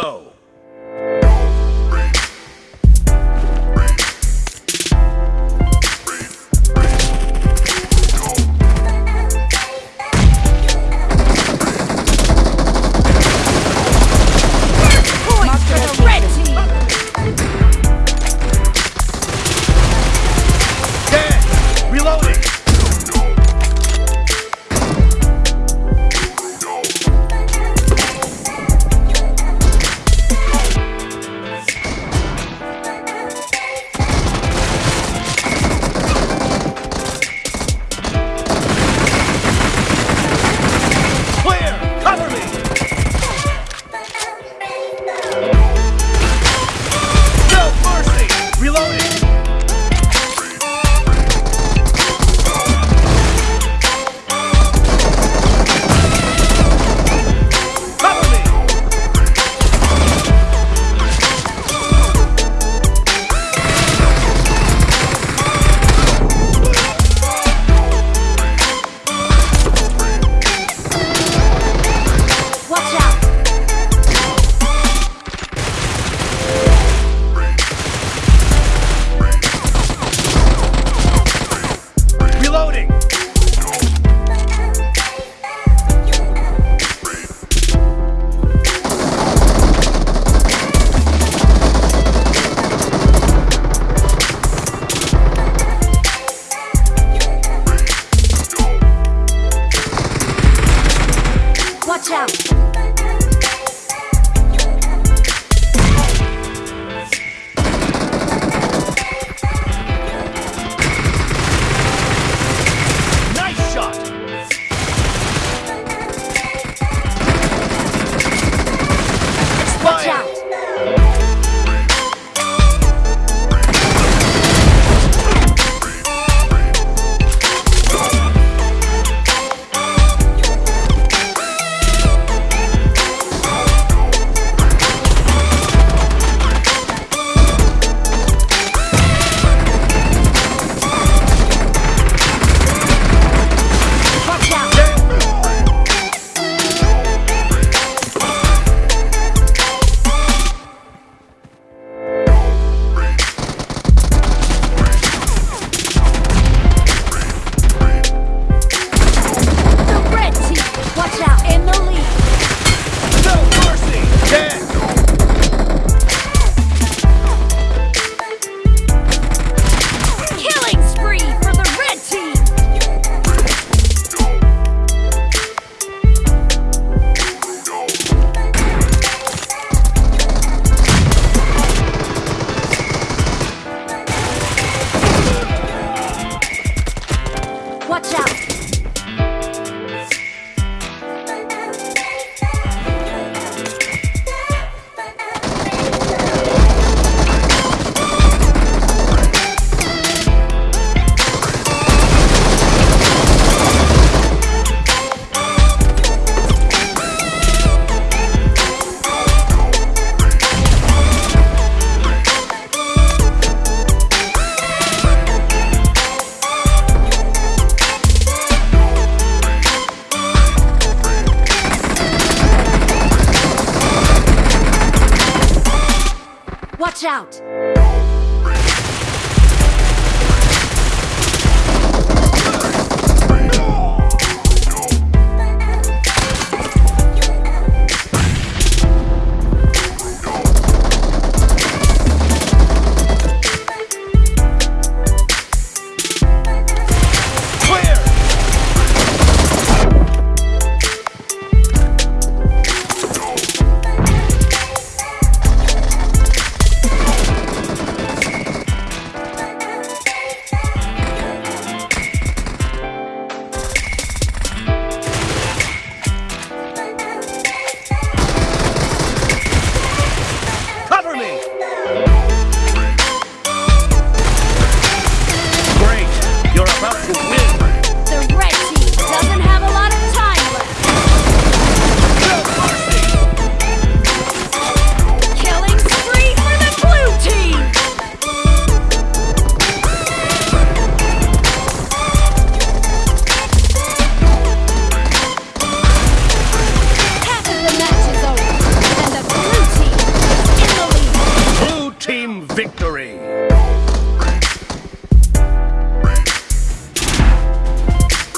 Go. Watch Watch out.